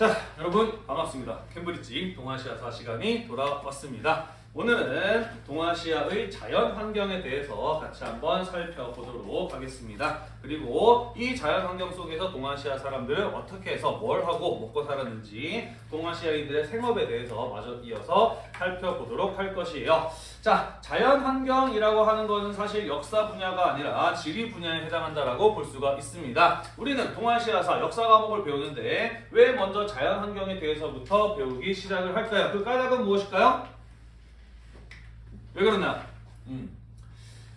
자, 여러분 반갑습니다. 캠브리지 동아시아사 시간이 돌아왔습니다. 오늘은 동아시아의 자연 환경에 대해서 같이 한번 살펴보도록 하겠습니다. 그리고 이 자연 환경 속에서 동아시아 사람들은 어떻게 해서 뭘 하고 먹고 살았는지 동아시아인들의 생업에 대해서 마저 이어서 살펴보도록 할 것이에요. 자, 자연 환경이라고 하는 것은 사실 역사 분야가 아니라 지리 분야에 해당한다라고 볼 수가 있습니다. 우리는 동아시아사 역사 과목을 배우는데 왜 먼저 자연 환경에 대해서부터 배우기 시작을 할까요? 그 까닭은 무엇일까요? 왜 그러나? 음.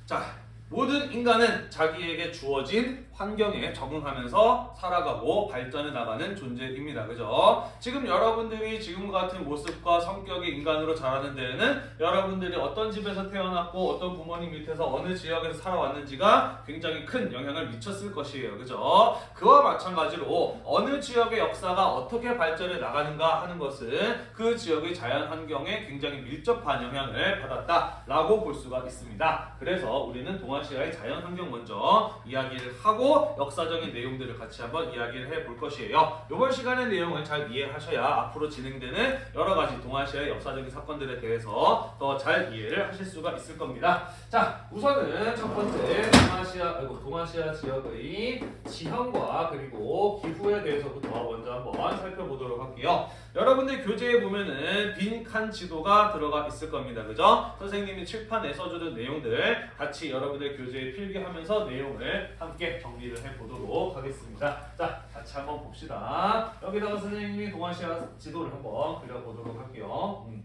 자, 모든 인간은 자기에게 주어진 환경에 적응하면서 살아가고 발전해 나가는 존재입니다. 그죠? 지금 여러분들이 지금 같은 모습과 성격의 인간으로 자라는 데에는 여러분들이 어떤 집에서 태어났고 어떤 부모님 밑에서 어느 지역에서 살아왔는지가 굉장히 큰 영향을 미쳤을 것이에요. 그죠? 그와 마찬가지로 어느 지역의 역사가 어떻게 발전해 나가는가 하는 것은 그 지역의 자연 환경에 굉장히 밀접한 영향을 받았다라고 볼 수가 있습니다. 그래서 우리는 동아시아의 자연 환경 먼저 이야기를 하고 하고 역사적인 내용들을 같이 한번 이야기를 해 볼 것이에요. 이번 시간의 내용을 잘 이해하셔야 앞으로 진행되는 여러 가지 동아시아의 역사적인 사건들에 대해서 더 잘 이해를 하실 수가 있을 겁니다. 자, 우선은 첫 번째 동아시아 아이고 동아시아 지역의 지형과 그리고 기후에 대해서부터 먼저 한번 살펴보도록 할게요. 여러분들 교재에 보면은 빈칸 지도가 들어가 있을 겁니다. 그죠? 선생님이 칠판에 써주는 내용들 같이 여러분들 교재에 필기하면서 내용을 함께 정리를 해보도록 하겠습니다. 자, 같이 한번 봅시다. 여기다가 선생님이 동아시아 지도를 한번 그려보도록 할게요. 음.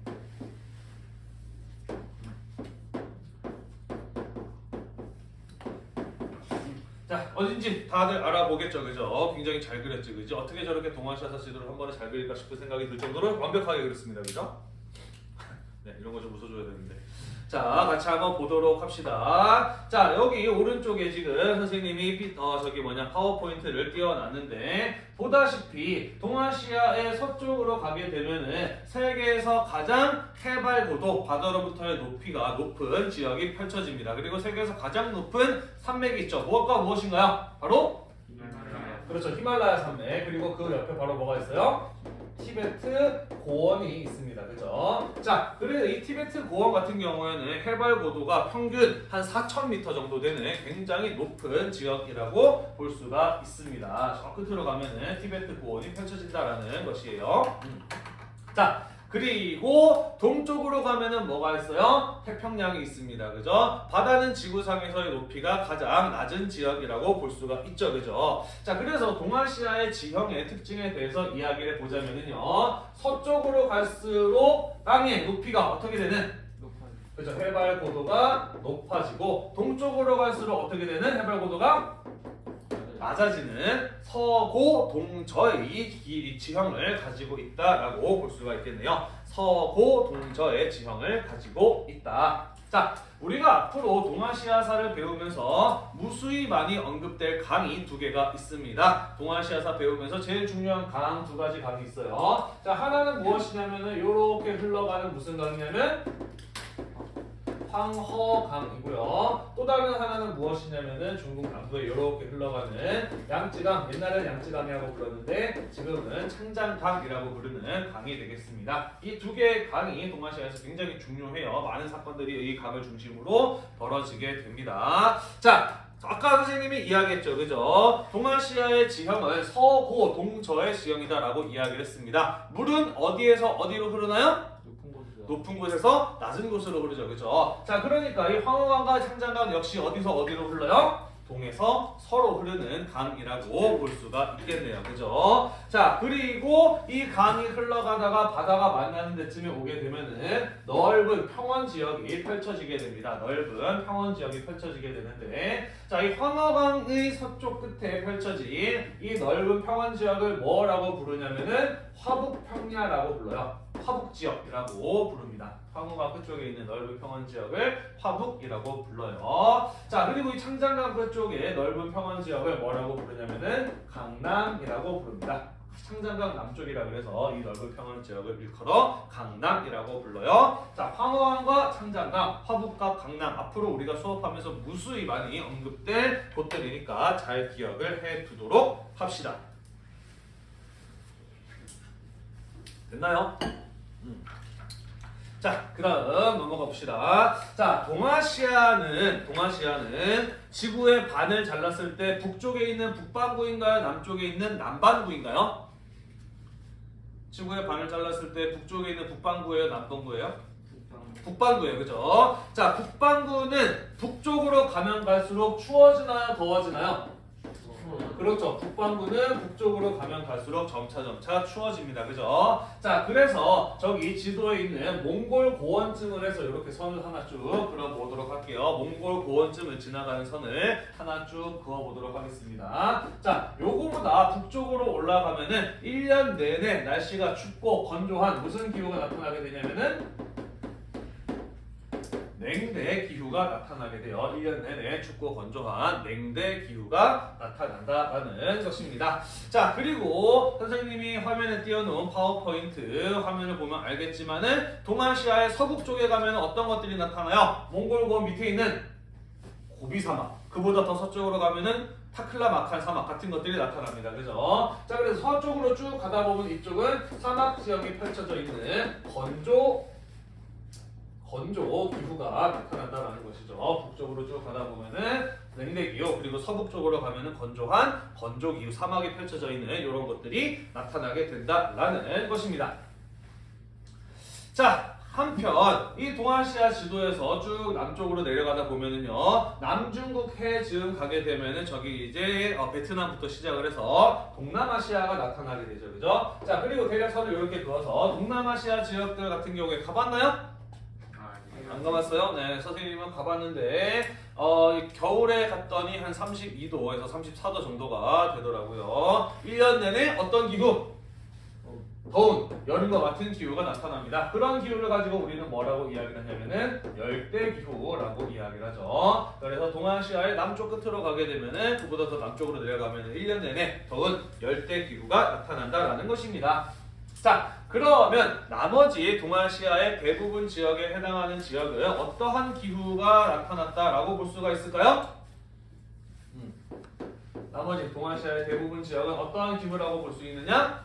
자 어딘지 다들 알아보겠죠 그죠? 굉장히 잘 그렸죠 그죠? 어떻게 저렇게 동아시아사 지도를 한 번에 잘 그릴까 싶은 생각이 들 정도로 완벽하게 그렸습니다 그죠? 네 이런 거 좀 웃어줘야 되는데 자, 같이 한번 보도록 합시다. 자, 여기 오른쪽에 지금 선생님이 어, 저기 뭐냐 파워포인트를 띄워놨는데 보다시피 동아시아의 서쪽으로 가게 되면은 세계에서 가장 해발 고도 바다로부터의 높이가 높은 지역이 펼쳐집니다. 그리고 세계에서 가장 높은 산맥이 있죠. 무엇과 무엇인가요? 바로 그렇죠. 히말라야 산맥. 그리고 그 옆에 바로 뭐가 있어요? 티베트 고원이 있습니다. 그죠? 자, 그래서 이 티베트 고원 같은 경우에는 해발 고도가 평균 한 4,000m 정도 되는 굉장히 높은 지역이라고 볼 수가 있습니다. 저 끝으로 가면은 티베트 고원이 펼쳐진다라는 것이에요. 음. 자, 그리고 동쪽으로 가면은 뭐가 있어요? 태평양이 있습니다. 그죠? 바다는 지구상에서의 높이가 가장 낮은 지역이라고 볼 수가 있죠. 그죠? 자, 그래서 동아시아의 지형의 특징에 대해서 이야기를 보자면은요. 서쪽으로 갈수록 땅의 높이가 어떻게 되는? 그죠? 해발 고도가 높아지고 동쪽으로 갈수록 어떻게 되는? 해발 고도가 낮아지는 서고 동저의 길이 지형을 가지고 있다라고 볼 수가 있겠네요. 서고 동저의 지형을 가지고 있다. 자, 우리가 앞으로 동아시아사를 배우면서 무수히 많이 언급될 강이 두 개가 있습니다. 동아시아사 배우면서 제일 중요한 강 두 가지 강이 있어요. 자, 하나는 무엇이냐면은 이렇게 흘러가는 무슨 강이냐면 황허강이고요. 또 다른 하나는 무엇이냐면은 중국 남부에 이렇게 흘러가는 양쯔강, 옛날에는 양쯔강이라고 불렀는데 지금은 창장강이라고 부르는 강이 되겠습니다. 이 두 개의 강이 동아시아에서 굉장히 중요해요. 많은 사건들이 이 강을 중심으로 벌어지게 됩니다. 자, 아까 선생님이 이야기했죠. 그죠? 동아시아의 지형은 서고 동저의 지형이다라고 이야기를 했습니다. 물은 어디에서 어디로 흐르나요? 높은 곳에서 낮은 곳으로 흐르죠. 그죠? 자, 그러니까 이 황호강과 창장강 역시 어디서 어디로 흘러요? 동에서 서로 흐르는 강이라고 볼 수가 있겠네요. 그죠? 자, 그리고 이 강이 흘러가다가 바다가 만나는 데쯤에 오게 되면은 넓은 평원 지역이 펼쳐지게 됩니다. 넓은 평원 지역이 펼쳐지게 되는데 자, 이 황허강의 서쪽 끝에 펼쳐진 이 넓은 평원 지역을 뭐라고 부르냐면은 화북평야라고 불러요. 화북지역이라고 부릅니다. 황후강 끝쪽에 있는 넓은 평원 지역을 화북이라고 불러요. 자 그리고 이 창장강 끝쪽에 넓은 평원 지역을 뭐라고 부르냐면은 강남이라고 부릅니다. 창장강 남쪽이라 그래서 이 넓은 평원 지역을 일컬어 강남이라고 불러요. 자, 황허강과 창장강, 화북과 강남 앞으로 우리가 수업하면서 무수히 많이 언급될 곳들이니까 잘 기억을 해두도록 합시다. 됐나요? 음. 자, 그 다음 넘어가 봅시다. 자, 동아시아는, 동아시아는 지구의 반을 잘랐을 때 북쪽에 있는 북반구인가요? 남쪽에 있는 남반구인가요? 지구의 반을 잘랐을 때 북쪽에 있는 북반구예요? 남동구예요? 북반구예요. 그죠? 자, 북반구는 북쪽으로 가면 갈수록 추워지나요? 더워지나요? 그렇죠. 북반구는 북쪽으로 가면 갈수록 점차 점차 추워집니다. 그죠? 자, 그래서 저기 지도에 있는 몽골 고원쯤을 해서 이렇게 선을 하나 쭉 그어보도록 할게요. 몽골 고원쯤을 지나가는 선을 하나 쭉 그어보도록 하겠습니다. 자, 요거보다 북쪽으로 올라가면은 1년 내내 날씨가 춥고 건조한 무슨 기후가 나타나게 되냐면은 냉대 기후가 나타나게 돼요. 1년 내내 춥고 건조한 냉대 기후가 나타난다라는 것입니다. 자, 그리고 선생님이 화면에 띄워놓은 파워포인트 화면을 보면 알겠지만은 동아시아의 서북 쪽에 가면 어떤 것들이 나타나요? 몽골고원 밑에 있는 고비 사막. 그보다 더 서쪽으로 가면은 타클라 마칸 사막 같은 것들이 나타납니다. 그죠? 자, 그래서 서쪽으로 쭉 가다 보면 이쪽은 사막 지역이 펼쳐져 있는 건조 건조 기후가 나타난다라는 것이죠. 북쪽으로 쭉 가다 보면은 냉대 기후 그리고 서북 쪽으로 가면은 건조한 건조 기후 사막이 펼쳐져 있는 이런 것들이 나타나게 된다라는 것입니다. 자. 한편 이 동아시아 지도에서 쭉 남쪽으로 내려가다 보면은요 남중국 해 즈음 가게 되면은 저기 이제 어, 베트남부터 시작을 해서 동남아시아가 나타나게 되죠 그죠 자 그리고 대략 선을 이렇게 그어서 동남아시아 지역들 같은 경우에 가봤나요? 안 가봤어요? 네, 선생님은 가봤는데 어, 이 겨울에 갔더니 한 32도에서 34도 정도가 되더라고요. 1년 내내 어떤 기후? 더운 여름과 같은 기후가 나타납니다. 그런 기후를 가지고 우리는 뭐라고 이야기를 하냐면은 열대 기후라고 이야기를 하죠. 그래서 동아시아의 남쪽 끝으로 가게 되면은 그보다 더 남쪽으로 내려가면은 1년 내내 더운 열대 기후가 나타난다라는 것입니다. 자, 그러면 나머지 동아시아의 대부분 지역에 해당하는 지역은 어떠한 기후가 나타났다라고 볼 수가 있을까요? 음. 나머지 동아시아의 대부분 지역은 어떠한 기후라고 볼 수 있느냐?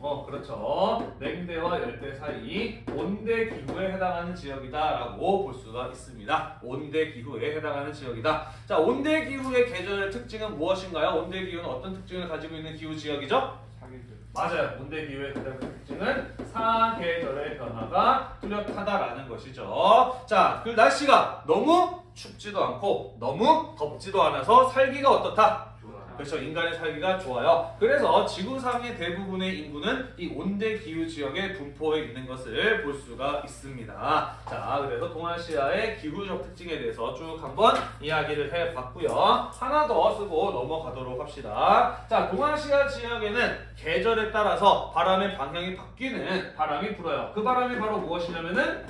어, 그렇죠. 냉대와 열대 사이 온대 기후에 해당하는 지역이다라고 볼 수가 있습니다. 온대 기후에 해당하는 지역이다. 자, 온대 기후의 계절 특징은 무엇인가요? 온대 기후는 어떤 특징을 가지고 있는 기후 지역이죠? 맞아요. 온대 기후의 가장 큰 특징은 사계절의 변화가 뚜렷하다라는 것이죠. 자, 그 날씨가 너무 춥지도 않고 너무 덥지도 않아서 살기가 어떻다? 그렇죠. 인간의 살기가 좋아요. 그래서 지구상의 대부분의 인구는 이 온대 기후 지역에 분포해 있는 것을 볼 수가 있습니다. 자, 그래서 동아시아의 기후적 특징에 대해서 쭉 한번 이야기를 해봤고요. 하나 더 쓰고 넘어가도록 합시다. 자, 동아시아 지역에는 계절에 따라서 바람의 방향이 바뀌는 바람이 불어요. 그 바람이 바로 무엇이냐면은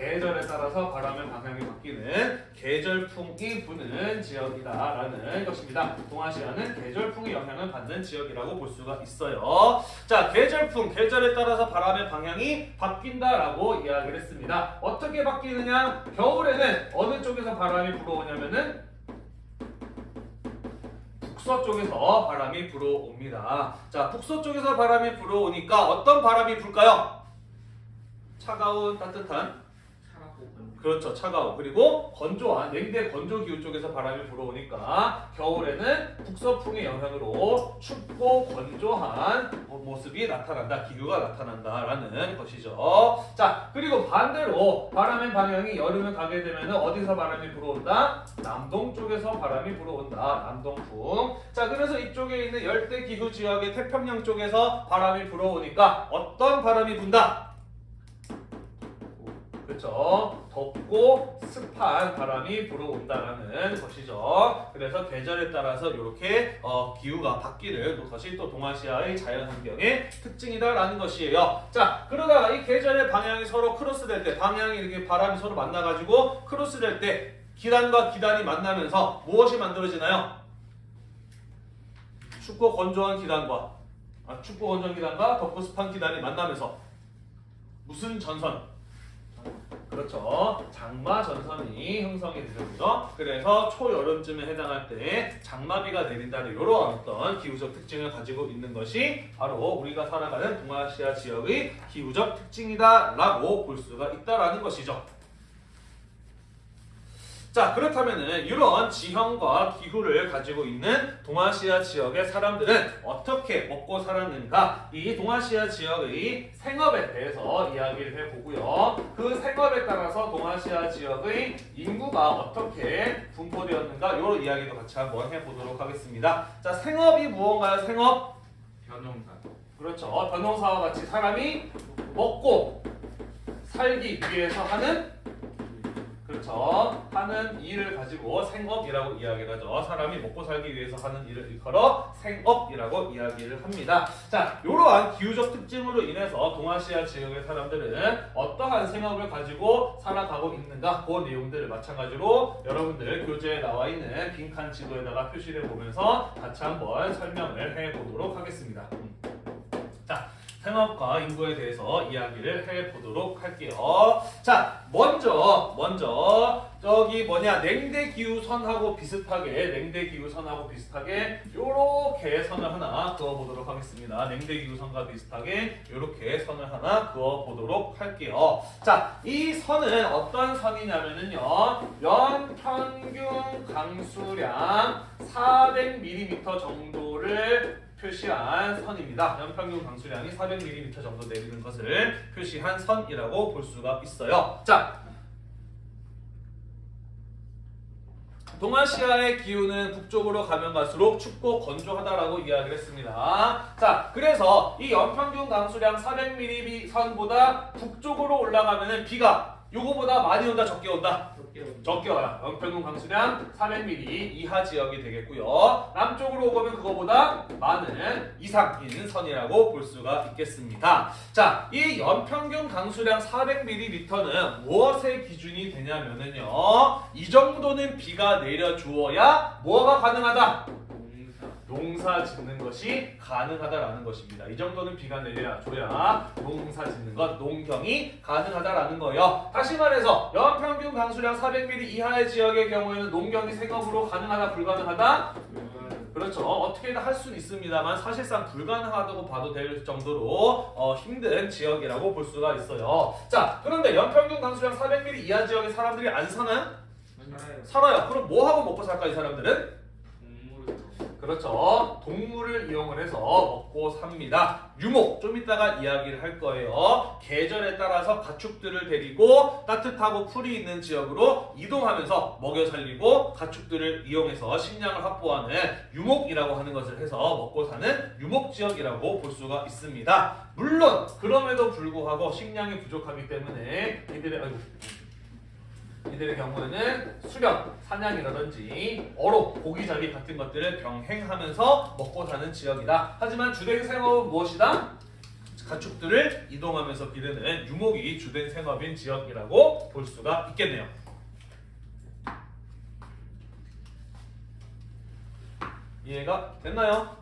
계절에 따라서 바람의 방향이 바뀌는 계절풍이 부는 지역이다라는 것입니다. 동아시아는 계절풍의 영향을 받는 지역이라고 볼 수가 있어요. 자, 계절풍, 계절에 따라서 바람의 방향이 바뀐다라고 이야기를 했습니다. 어떻게 바뀌느냐? 겨울에는 어느 쪽에서 바람이 불어오냐면은 북서 쪽에서 바람이 불어옵니다. 자, 북서 쪽에서 바람이 불어오니까 어떤 바람이 불까요? 차가운 따뜻한 그렇죠. 차가워. 그리고 건조한 냉대 건조 기후 쪽에서 바람이 불어오니까 겨울에는 북서풍의 영향으로 춥고 건조한 모습이 나타난다. 기후가 나타난다라는 것이죠. 자, 그리고 반대로 바람의 방향이 여름에 가게 되면 어디서 바람이 불어온다? 남동 쪽에서 바람이 불어온다. 남동풍. 자, 그래서 이쪽에 있는 열대 기후 지역의 태평양 쪽에서 바람이 불어오니까 어떤 바람이 분다? 그렇죠. 덥고 습한 바람이 불어온다라는 것이죠. 그래서 계절에 따라서 이렇게 어, 기후가 바뀌는 것이 또 동아시아의 자연환경의 특징이다라는 것이에요. 자, 그러다가 이 계절의 방향이 서로 크로스될 때, 방향이 이렇게 바람이 서로 만나가지고 크로스될 때 기단과 기단이 만나면서 무엇이 만들어지나요? 춥고 건조한 기단과 아, 춥고 건조한 기단과 덥고 습한 기단이 만나면서 무슨 전선? 그렇죠. 장마 전선이 형성이 되죠. 그래서 초여름쯤에 해당할 때 장마비가 내린다는 이런 어떤 기후적 특징을 가지고 있는 것이 바로 우리가 살아가는 동아시아 지역의 기후적 특징이다라고 볼 수가 있다라는 것이죠. 자 그렇다면은 이런 지형과 기후를 가지고 있는 동아시아 지역의 사람들은 어떻게 먹고 살았는가? 이 동아시아 지역의 생업에 대해서 이야기를 해보고요. 그 생업에 따라서 동아시아 지역의 인구가 어떻게 분포되었는가? 이런 이야기도 같이 한번 해보도록 하겠습니다. 자 생업이 무언가요? 생업? 변형사. 그렇죠. 변호사와 같이 사람이 먹고 살기 위해서 하는 그렇죠. 하는 일을 가지고 생업이라고 이야기를 하죠. 사람이 먹고 살기 위해서 하는 일을 일컬어 생업이라고 이야기를 합니다. 자, 이러한 기후적 특징으로 인해서 동아시아 지역의 사람들은 어떠한 생업을 가지고 살아가고 있는가 그 내용들을 마찬가지로 여러분들 교재에 나와 있는 빈칸 지도에다가 표시를 보면서 같이 한번 설명을 해보도록 하겠습니다. 생업과 인구에 대해서 이야기를 해보도록 할게요. 자, 먼저, 먼저, 저기 뭐냐, 냉대 기후선하고 비슷하게, 냉대 기후선하고 비슷하게, 요렇게 선을 하나 그어보도록 하겠습니다. 냉대 기후선과 비슷하게, 요렇게 선을 하나 그어보도록 할게요. 자, 이 선은 어떤 선이냐면은요, 연 평균 강수량 400mm 정도를 표시한 선입니다. 연평균 강수량이 400mm 정도 내리는 것을 표시한 선이라고 볼 수가 있어요. 자, 동아시아의 기후는 북쪽으로 가면 갈수록 춥고 건조하다라고 이야기를 했습니다. 자, 그래서 이 연평균 강수량 400mm 선보다 북쪽으로 올라가면은 비가 요거보다 많이 온다 적게 온다 적게 와요. 연평균 강수량 400mm 이하 지역이 되겠고요. 남쪽으로 오면 그거보다 많은 이상인 선이라고 볼 수가 있겠습니다. 자, 이 연평균 강수량 400ml는 무엇의 기준이 되냐면은요. 이 정도는 비가 내려 주어야 뭐가 가능하다? 농사 짓는 것이 가능하다라는 것입니다. 이 정도는 비가 내려줘야 농사 짓는 것, 농경이 가능하다라는 거예요. 다시 말해서 연평균 강수량 400mm 이하의 지역의 경우에는 농경이 생업으로 가능하다, 불가능하다? 그렇죠. 어떻게든 할 수는 있습니다만 사실상 불가능하다고 봐도 될 정도로 어, 힘든 지역이라고 볼 수가 있어요. 자, 그런데 연평균 강수량 400mm 이하 지역의 사람들이 안 사나요? 살아요 살아요. 그럼 뭐 하고 먹고 살까 이 사람들은? 그렇죠. 동물을 이용을 해서 먹고 삽니다. 유목 좀 이따가 이야기를 할 거예요. 계절에 따라서 가축들을 데리고 따뜻하고 풀이 있는 지역으로 이동하면서 먹여 살리고 가축들을 이용해서 식량을 확보하는 유목이라고 하는 것을 해서 먹고 사는 유목 지역이라고 볼 수가 있습니다. 물론 그럼에도 불구하고 식량이 부족하기 때문에 이들의 아이고, 이들의 경우에는 수렵, 사냥이라든지 어로, 고기잡이 같은 것들을 병행하면서 먹고 사는 지역이다. 하지만 주된 생업은 무엇이다? 가축들을 이동하면서 기르는 유목이 주된 생업인 지역이라고 볼 수가 있겠네요. 이해가 됐나요?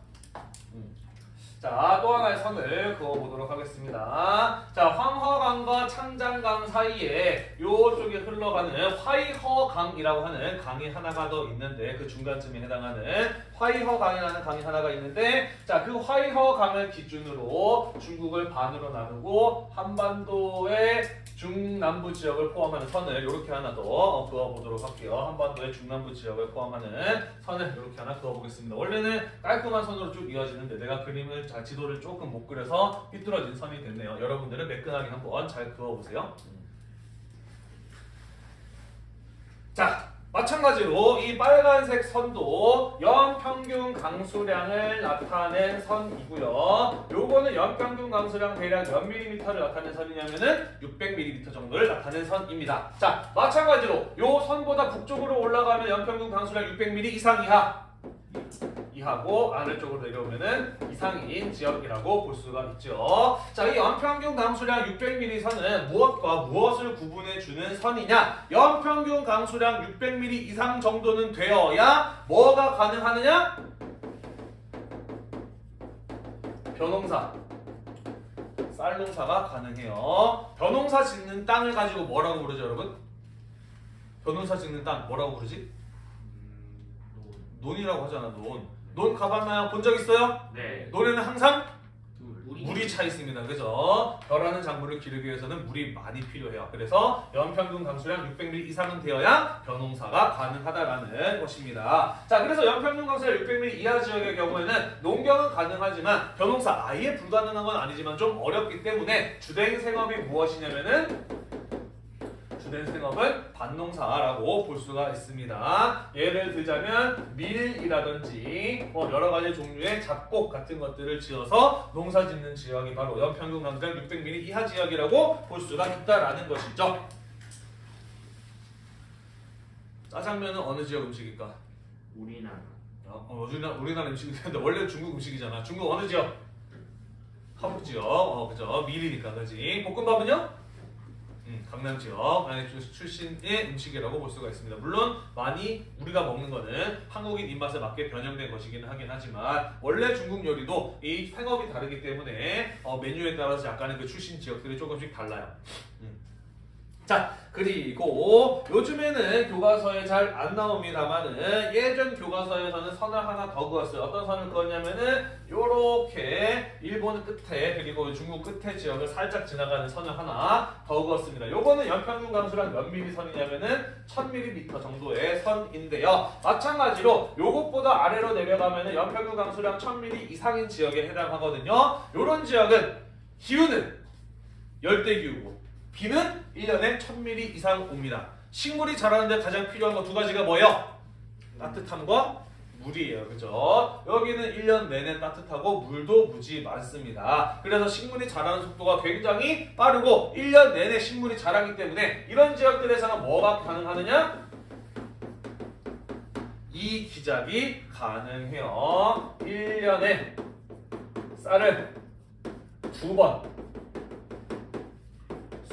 음. 자, 또 하나의 선을 그어보도록 하겠습니다. 자, 황허강과 창장강 사이에 요쪽에 흘러가는 화이허강이라고 하는 강이 하나가 더 있는데 그 중간쯤에 해당하는 화이허강이라는 강이 하나가 있는데 자, 그 화이허강을 기준으로 중국을 반으로 나누고 한반도의 중남부 지역을 포함하는 선을 이렇게 하나 더 어, 그어보도록 할게요. 한반도의 중남부 지역을 포함하는 선을 이렇게 하나 그어보겠습니다. 원래는 깔끔한 선으로 쭉 이어지는데 내가 그림을 자 지도를 조금 못 그려서 삐뚤어진 선이 됐네요. 여러분들은 매끈하게 한번 잘 그어보세요. 자, 마찬가지로 이 빨간색 선도 연평균 강수량을 나타낸 선이고요. 요거는 연평균 강수량 대략 몇 밀리미터를 나타낸 선이냐면은 600밀리미터 정도를 나타낸 선입니다. 자, 마찬가지로 요 선보다 북쪽으로 올라가면 연평균 강수량 600밀리 이상 이하 이하고 아래쪽으로 내려오면은 이상인 지역이라고 볼 수가 있죠. 자, 이 연평균 강수량 600mm 선은 무엇과 무엇을 구분해 주는 선이냐? 연평균 강수량 600mm 이상 정도는 되어야 뭐가 가능하느냐? 벼농사, 쌀농사가 가능해요. 벼농사 짓는 땅을 가지고 뭐라고 부르죠, 여러분? 벼농사 짓는 땅 뭐라고 부르지? 음, 논이라고 하잖아, 논. 논 가봤나요? 본 적 있어요? 네. 논에는 항상 둘. 물이 차 있습니다. 그죠? 벼라는 작물을 기르기 위해서는 물이 많이 필요해요. 그래서 연평균 강수량 600ml 이상은 되어야 벼농사가 가능하다라는 것입니다. 자, 그래서 연평균 강수량 600ml 이하 지역의 경우에는 농경은 가능하지만 벼농사 아예 불가능한 건 아니지만 좀 어렵기 때문에 주된 생업이 무엇이냐면은 주된 생업은 밭농사라고 볼 수가 있습니다. 예를 들자면 밀이라든지 뭐 여러 가지 종류의 잡곡 같은 것들을 지어서 농사 짓는 지역이 바로 연평균 강수량 600mm 이하 지역이라고 볼 수가 있다라는 것이죠. 짜장면은 어느 지역 음식일까? 우리나라. 어, 어, 우리나라, 우리나라 음식인데 원래 중국 음식이잖아. 중국 어느 지역? 한국 지역. 어, 그죠. 밀이니까 그지. 볶음밥은요? 음, 강남 지역 출신의 음식이라고 볼 수가 있습니다. 물론 많이 우리가 먹는 거는 한국인 입맛에 맞게 변형된 것이긴 하긴 하지만 원래 중국 요리도 이 생업이 다르기 때문에 어, 메뉴에 따라서 약간의 그 출신 지역들이 조금씩 달라요. 음. 자 그리고 요즘에는 교과서에 잘 안 나옵니다만은 예전 교과서에서는 선을 하나 더 그었어요. 어떤 선을 그었냐면은 요렇게 일본 끝에 그리고 중국 끝에 지역을 살짝 지나가는 선을 하나 더 그었습니다. 요거는 연평균 강수량 몇 미리 선이냐면은 1000mm 정도의 선인데요. 마찬가지로 요것보다 아래로 내려가면은 연평균 강수량 1000mm 이상인 지역에 해당하거든요. 요런 지역은 기후는 열대 기후고 비는 1년에 1000mm 이상 옵니다. 식물이 자라는데 가장 필요한 거 두 가지가 뭐예요? 따뜻함과 물이에요. 그죠? 여기는 1년 내내 따뜻하고 물도 무지 많습니다. 그래서 식물이 자라는 속도가 굉장히 빠르고 1년 내내 식물이 자라기 때문에 이런 지역들에서는 뭐가 가능하느냐? 이 기작이 가능해요. 1년에 쌀을 두 번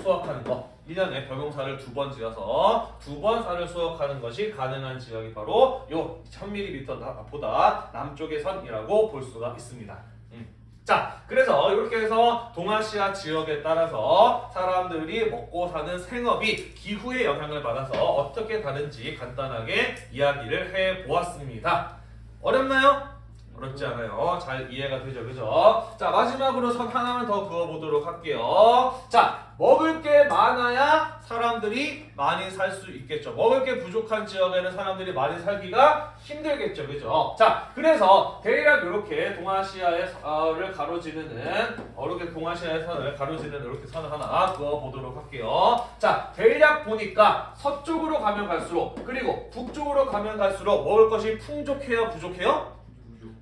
수확하는 거. 1년에 벼농사를 두 번 지어서 두 번 쌀을 수확하는 것이 가능한 지역이 바로 요 1000ml보다 남쪽의 선이라고 볼 수가 있습니다. 음. 자, 그래서 이렇게 해서 동아시아 지역에 따라서 사람들이 먹고 사는 생업이 기후의 영향을 받아서 어떻게 다른지 간단하게 이야기를 해 보았습니다. 어렵나요? 어렵지 않아요. 잘 이해가 되죠, 그죠? 자, 마지막으로 선 하나만 더 그어보도록 할게요. 자, 먹을 게 많아야 사람들이 많이 살 수 있겠죠. 먹을 게 부족한 지역에는 사람들이 많이 살기가 힘들겠죠, 그죠? 자, 그래서 대략 이렇게 동아시아를 가로지르는, 어, 이렇게 동아시아의 선을 가로지르는 이렇게 선을 하나 그어보도록 할게요. 자, 대략 보니까 서쪽으로 가면 갈수록, 그리고 북쪽으로 가면 갈수록 먹을 것이 풍족해요, 부족해요?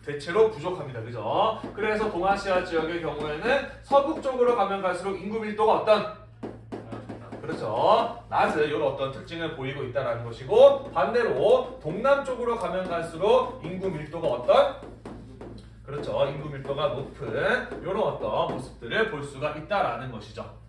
대체로 부족합니다. 그죠? 그래서 동아시아 지역의 경우에는 서북 쪽으로 가면 갈수록 인구 밀도가 어떤 그렇죠. 낮은 이런 어떤 특징을 보이고 있다는 것이고 반대로 동남 쪽으로 가면 갈수록 인구 밀도가 어떤 그렇죠. 인구 밀도가 높은 이런 어떤 모습들을 볼 수가 있다라는 것이죠.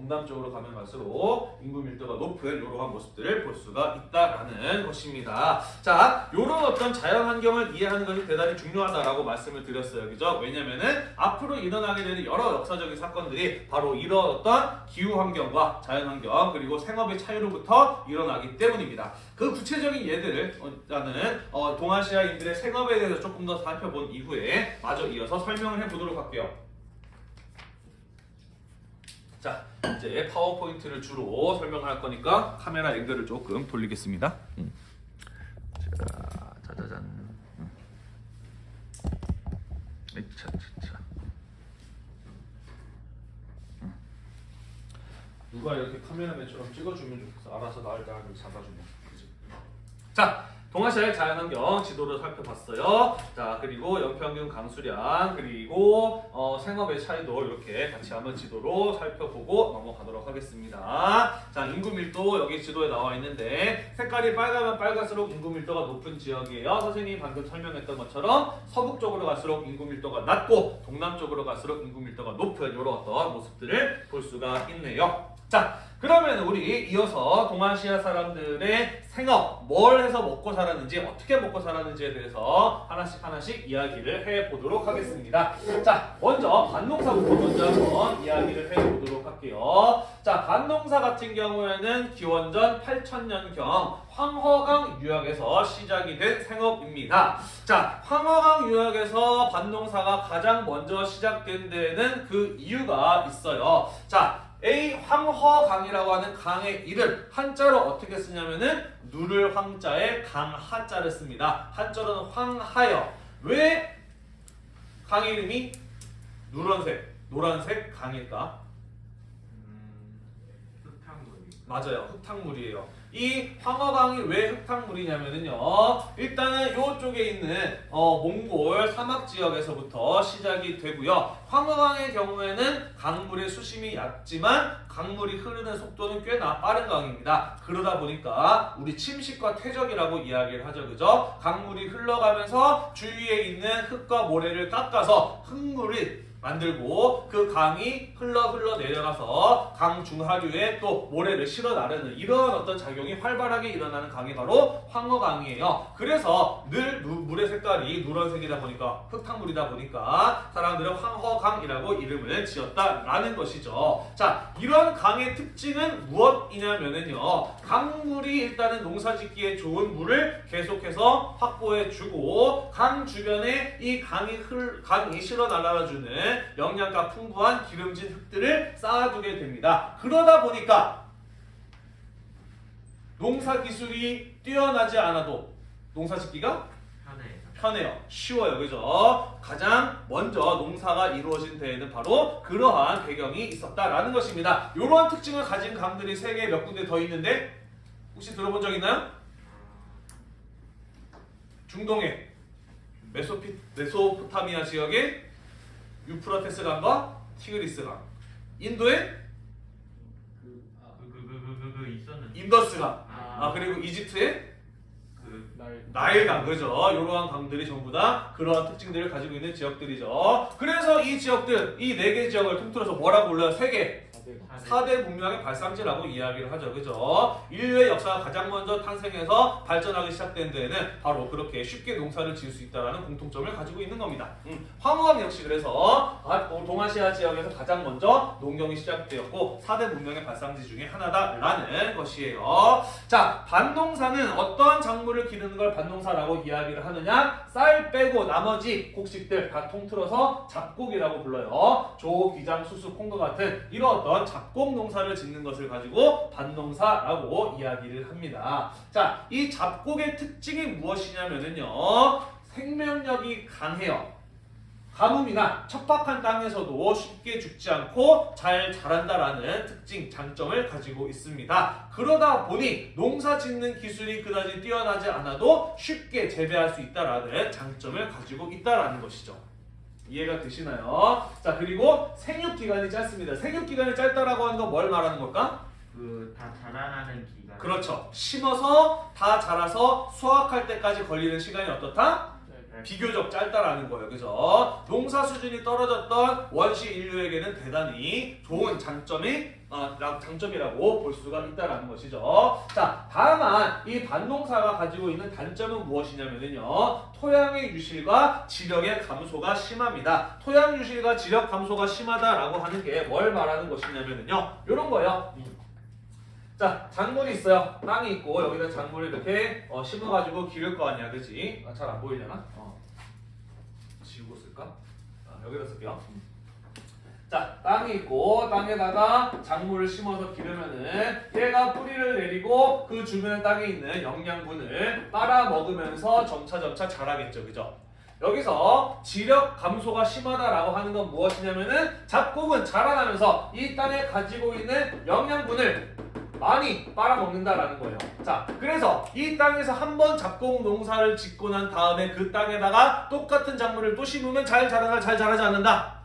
동남 쪽으로 가면 갈수록 인구 밀도가 높은 이러한 모습들을 볼 수가 있다라는 것입니다. 자, 이런 어떤 자연 환경을 이해하는 것이 대단히 중요하다라고 말씀을 드렸어요. 그죠? 왜냐면은 앞으로 일어나게 되는 여러 역사적인 사건들이 바로 이런 어떤 기후 환경과 자연 환경 그리고 생업의 차이로부터 일어나기 때문입니다. 그 구체적인 예들을 어, 나는 어, 동아시아인들의 생업에 대해서 조금 더 살펴본 이후에 마저 이어서 설명을 해보도록 할게요. 자, 이제 파워포인트를 주로 설명할 거니까 카메라 앵글을 조금 돌리겠습니다. 음. 자, 짜자잔. 음. 에차, 차 차. 음. 누가 이렇게 카메라맨처럼 찍어주면 좋겠어. 알아서 나를 잡아주면. 그지? 자, 동아시아의 자연환경 지도를 살펴봤어요. 자, 그리고 연평균 강수량, 그리고 어, 생업의 차이도 이렇게 같이 한번 지도로 살펴보고 넘어가도록 하겠습니다. 자, 인구 밀도 여기 지도에 나와 있는데 색깔이 빨가면 빨갈수록 인구 밀도가 높은 지역이에요. 선생님이 방금 설명했던 것처럼 서북 쪽으로 갈수록 인구 밀도가 낮고 동남 쪽으로 갈수록 인구 밀도가 높은 이런 어떤 모습들을 볼 수가 있네요. 자, 그러면 우리 이어서 동아시아 사람들의 생업, 뭘 해서 먹고 살았는지, 어떻게 먹고 살았는지에 대해서 하나씩 하나씩 이야기를 해보도록 하겠습니다. 자, 먼저 반농사부터 먼저 한번 이야기를 해보도록 할게요. 자, 반농사 같은 경우에는 기원전 8000년경 황허강 유역에서 시작이 된 생업입니다. 자, 황허강 유역에서 반농사가 가장 먼저 시작된 데에는 그 이유가 있어요. 자, A 황허강이라고 하는 강의 이름 한자로 어떻게 쓰냐면은 누를 황자에 강하자를 씁니다. 한자로는 황하여. 왜 강 이름이 누런색, 노란색 강일까? 음, 흙탕물이. 맞아요. 흙탕물이에요. 이 황허강이 왜 흙탕물이냐면요. 일단은 이쪽에 있는 어, 몽골 사막 지역에서부터 시작이 되고요. 황허강의 경우에는 강물의 수심이 얕지만 강물이 흐르는 속도는 꽤나 빠른 강입니다. 그러다 보니까 우리 침식과 퇴적이라고 이야기를 하죠. 그죠? 강물이 흘러가면서 주위에 있는 흙과 모래를 깎아서 흙물이 만들고 그 강이 흘러 흘러 내려가서 강 중하류에 또 모래를 실어 나르는 이러한 어떤 작용이 활발하게 일어나는 강이 바로 황허강이에요. 그래서 늘 누- 물의 색깔이 누런색이다 보니까 흙탕물이다 보니까 사람들은 황허강이라고 이름을 지었다라는 것이죠. 자, 이런 강의 특징은 무엇이냐면은요. 강물이 일단은 농사짓기에 좋은 물을 계속해서 확보해 주고 강 주변에 이 강이 흘 강이 실어 날아가 주는 영양가 풍부한 기름진 흙들을 쌓아두게 됩니다. 그러다 보니까 농사 기술이 뛰어나지 않아도 농사 짓기가 편해. 편해요. 쉬워요. 그죠? 가장 먼저 농사가 이루어진 데에는 바로 그러한 배경이 있었다라는 것입니다. 이러한 특징을 가진 강들이 세계에 몇 군데 더 있는데 혹시 들어본 적 있나요? 중동에 메소피, 메소포타미아 지역에 유프라테스 강과 티그리스 강. 인도에 그, 그, 그, 그, 그, 그 있었는데. 인더스 강. 아, 아, 그리고 이집트에 그, 나일강 그죠? 이러한 강들이 전부 다 그러한 특징들을 가지고 있는 지역들이죠. 그래서 이 지역들 이 네 개 지역을 통틀어서 뭐라고 불러요? 세계 사대. 4대 문명의 발상지라고 이야기를 하죠. 그죠? 인류의 역사가 가장 먼저 탄생해서 발전하기 시작된 데에는 바로 그렇게 쉽게 농사를 지을 수 있다는 공통점을 가지고 있는 겁니다. 음, 황허강 역시 그래서 아, 어, 동아시아 지역에서 가장 먼저 농경이 시작되었고 4대 문명의 발상지 중에 하나다라는 것이에요. 자, 밭농사는 어떠한 작물을 기르는 걸 밭농사라고 이야기를 하느냐? 쌀 빼고 나머지 곡식들 다 통틀어서 잡곡이라고 불러요. 조, 기장, 수수, 콩과 같은 어떤 잡곡 농사를 짓는 것을 가지고 반농사라고 이야기를 합니다. 자, 이 잡곡의 특징이 무엇이냐면은요. 생명력이 강해요. 가뭄이나 척박한 땅에서도 쉽게 죽지 않고 잘 자란다라는 특징, 장점을 가지고 있습니다. 그러다 보니 농사 짓는 기술이 그다지 뛰어나지 않아도 쉽게 재배할 수 있다라는 장점을 가지고 있다라는 것이죠. 이해가 되시나요? 자, 그리고 생육 기간이 짧습니다. 생육 기간이 짧다라고 하는 건 뭘 말하는 걸까? 그, 다 자라나는 기간. 그렇죠. 심어서 다 자라서 수확할 때까지 걸리는 시간이 어떻다? 비교적 짧다라는 거예요. 그죠? 농사 수준이 떨어졌던 원시 인류에게는 대단히 좋은 장점이 어, 라- 장점이라고 볼 수가 있다라는 것이죠. 자, 다만 이 반농사가 가지고 있는 단점은 무엇이냐면요. 토양의 유실과 지력의 감소가 심합니다. 토양 유실과 지력 감소가 심하다라고 하는 게 뭘 말하는 것이냐면요. 이런 거예요. 자, 작물이 있어요. 땅이 있고 여기다 작물을 이렇게 어, 심어가지고 기를 거 아니야, 그지? 아, 잘 안 보이려나? 어. 지우고 쓸까? 아, 여기다 쓸게요. 자, 땅이 있고 땅에다가 작물을 심어서 기르면은 얘가 뿌리를 내리고 그 주변 땅에 있는 영양분을 빨아 먹으면서 점차 점차 자라겠죠, 그죠? 여기서 지력 감소가 심하다라고 하는 건 무엇이냐면은 잡곡은 자라나면서 이 땅에 가지고 있는 영양분을 많이 빨아먹는다라는 거예요. 자, 그래서 이 땅에서 한 번 잡곡 농사를 짓고 난 다음에 그 땅에다가 똑같은 작물을 또 심으면 잘 자라나 잘 자라지 않는다.